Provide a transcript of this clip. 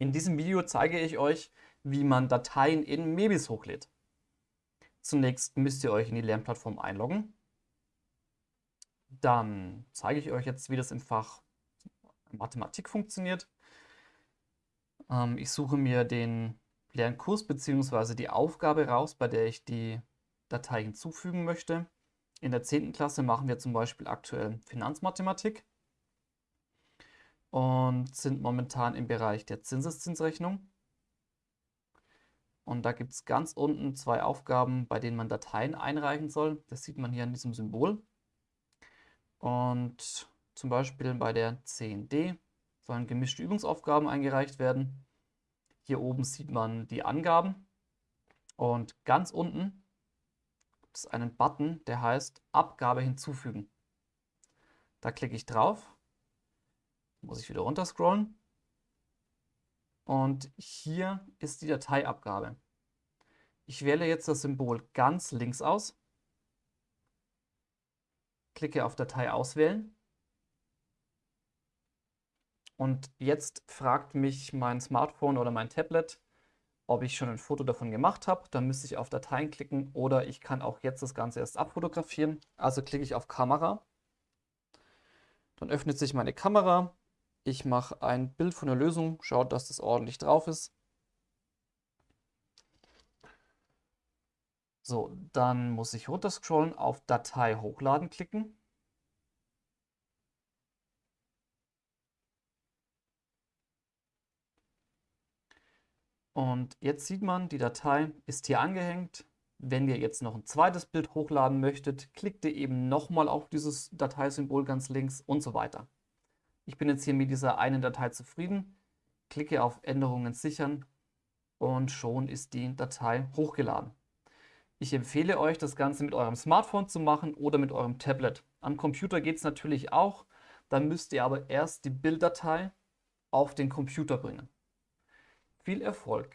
In diesem Video zeige ich euch, wie man Dateien in Mebis hochlädt. Zunächst müsst ihr euch in die Lernplattform einloggen. Dann zeige ich euch jetzt, wie das im Fach Mathematik funktioniert. Ähm, ich suche mir den Lernkurs bzw. die Aufgabe raus, bei der ich die Datei hinzufügen möchte. In der 10. Klasse machen wir zum Beispiel aktuell Finanzmathematik und sind momentan im Bereich der Zinseszinsrechnung. Und da gibt es ganz unten zwei Aufgaben, bei denen man Dateien einreichen soll. Das sieht man hier an diesem Symbol. Und zum Beispiel bei der 10D sollen gemischte Übungsaufgaben eingereicht werden. Hier oben sieht man die Angaben. Und ganz unten gibt es einen Button, der heißt Abgabe hinzufügen. Da klicke ich drauf muss ich wieder runter scrollen. Und hier ist die Dateiabgabe. Ich wähle jetzt das Symbol ganz links aus, klicke auf Datei auswählen und jetzt fragt mich mein Smartphone oder mein Tablet, ob ich schon ein Foto davon gemacht habe. Dann müsste ich auf Dateien klicken oder ich kann auch jetzt das Ganze erst abfotografieren. Also klicke ich auf Kamera. Dann öffnet sich meine Kamera ich mache ein Bild von der Lösung, schaut, dass das ordentlich drauf ist. So, dann muss ich runterscrollen, auf Datei hochladen klicken. Und jetzt sieht man, die Datei ist hier angehängt. Wenn ihr jetzt noch ein zweites Bild hochladen möchtet, klickt ihr eben nochmal auf dieses Dateisymbol ganz links und so weiter. Ich bin jetzt hier mit dieser einen Datei zufrieden, klicke auf Änderungen sichern und schon ist die Datei hochgeladen. Ich empfehle euch, das Ganze mit eurem Smartphone zu machen oder mit eurem Tablet. Am Computer geht es natürlich auch, dann müsst ihr aber erst die Bilddatei auf den Computer bringen. Viel Erfolg!